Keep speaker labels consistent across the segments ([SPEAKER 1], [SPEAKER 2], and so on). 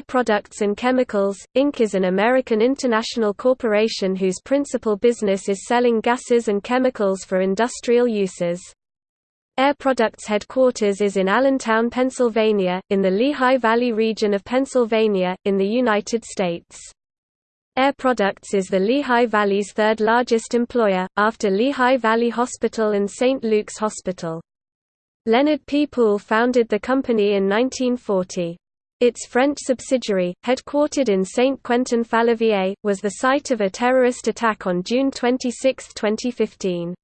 [SPEAKER 1] Air Products and Chemicals, Inc. is an American international corporation whose principal business is selling gases and chemicals for industrial uses. Air Products headquarters is in Allentown, Pennsylvania, in the Lehigh Valley region of Pennsylvania, in the United States. Air Products is the Lehigh Valley's third largest employer, after Lehigh Valley Hospital and St. Luke's Hospital. Leonard P. Poole founded the company in 1940. Its French subsidiary, headquartered in Saint-Quentin-Fallavier, was the site of a terrorist attack on June 26, 2015.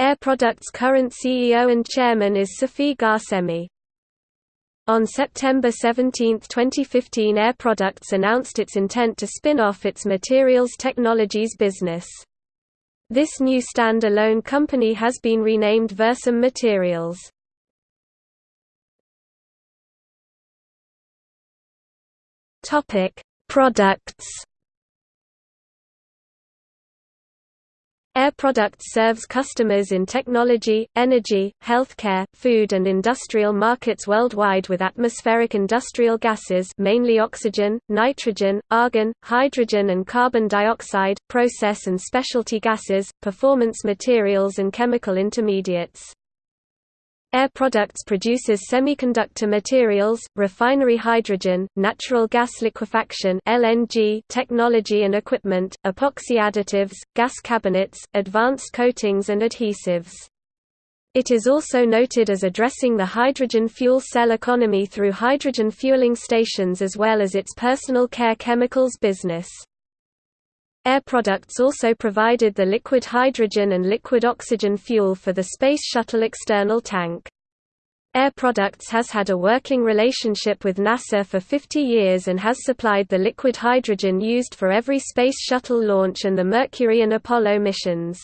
[SPEAKER 1] Air Products' current CEO and chairman is Seifi Ghasemi. On September 17, 2015 Air Products announced its intent to spin off its materials technologies business. This new stand-alone company has been renamed Versum Materials.
[SPEAKER 2] Topic: Products.
[SPEAKER 1] Air Products serves customers in technology, energy, healthcare, food and industrial markets worldwide with atmospheric industrial gases mainly oxygen, nitrogen, argon, hydrogen and carbon dioxide, process and specialty gases, performance materials and chemical intermediates. Air Products produces semiconductor materials, refinery hydrogen, natural gas liquefaction (LNG) technology and equipment, epoxy additives, gas cabinets, advanced coatings and adhesives. It is also noted as addressing the hydrogen fuel cell economy through hydrogen fueling stations as well as its personal care chemicals business. Air Products also provided the liquid hydrogen and liquid oxygen fuel for the Space Shuttle external tank. Air Products has had a working relationship with NASA for 50 years and has supplied the liquid hydrogen used for every Space Shuttle launch and the Mercury and Apollo missions.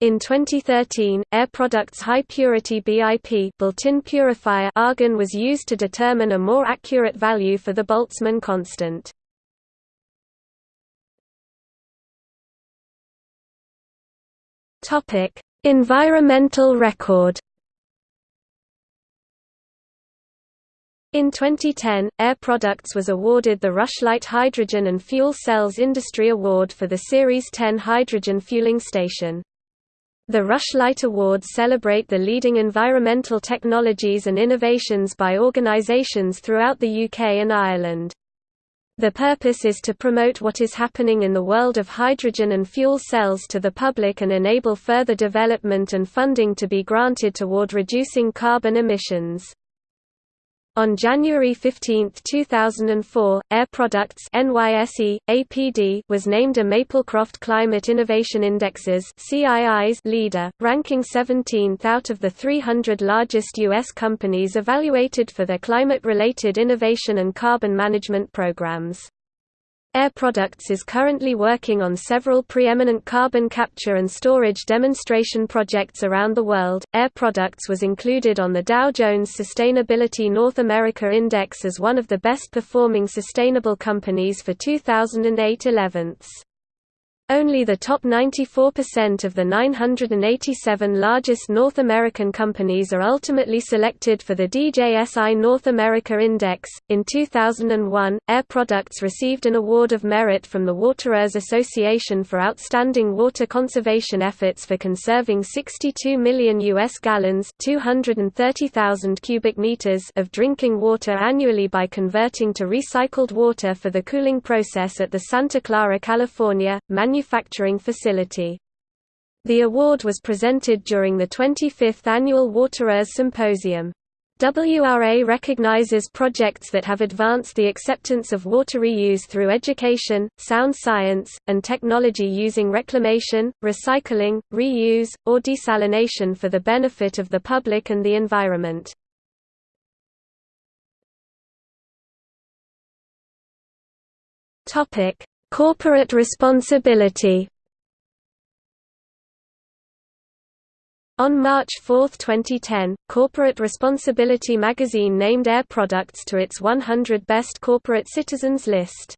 [SPEAKER 1] In 2013, Air Products high-purity BIP built-in purifier argon was used to determine a more accurate value for the Boltzmann constant.
[SPEAKER 2] Topic: Environmental record.
[SPEAKER 1] In 2010, Air Products was awarded the Rushlight Hydrogen and Fuel Cells Industry Award for the Series 10 hydrogen fueling station. The Rushlight Awards celebrate the leading environmental technologies and innovations by organizations throughout the UK and Ireland. The purpose is to promote what is happening in the world of hydrogen and fuel cells to the public and enable further development and funding to be granted toward reducing carbon emissions. On January 15, 2004, Air Products NYSE, APD was named a Maplecroft Climate Innovation Indexes CII's leader, ranking 17th out of the 300 largest U.S. companies evaluated for their climate-related innovation and carbon management programs. Air Products is currently working on several preeminent carbon capture and storage demonstration projects around the world. Air Products was included on the Dow Jones Sustainability North America Index as one of the best performing sustainable companies for 2008 11 only the top 94% of the 987 largest North American companies are ultimately selected for the DJSI North America Index. In 2001, Air Products received an Award of Merit from the WateReuse Association for outstanding water conservation efforts for conserving 62 million U.S. gallons 230,000 cubic meters of drinking water annually by converting to recycled water for the cooling process at the Santa Clara, California, manufacturing facility. The award was presented during the 25th annual WateReuse Symposium. WRA recognizes projects that have advanced the acceptance of water reuse through education, sound science, and technology using reclamation, recycling, reuse, or desalination for the benefit of the public and the environment.
[SPEAKER 2] Corporate responsibility
[SPEAKER 1] On March 4, 2010, Corporate Responsibility magazine named Air Products to its 100 Best Corporate Citizens list.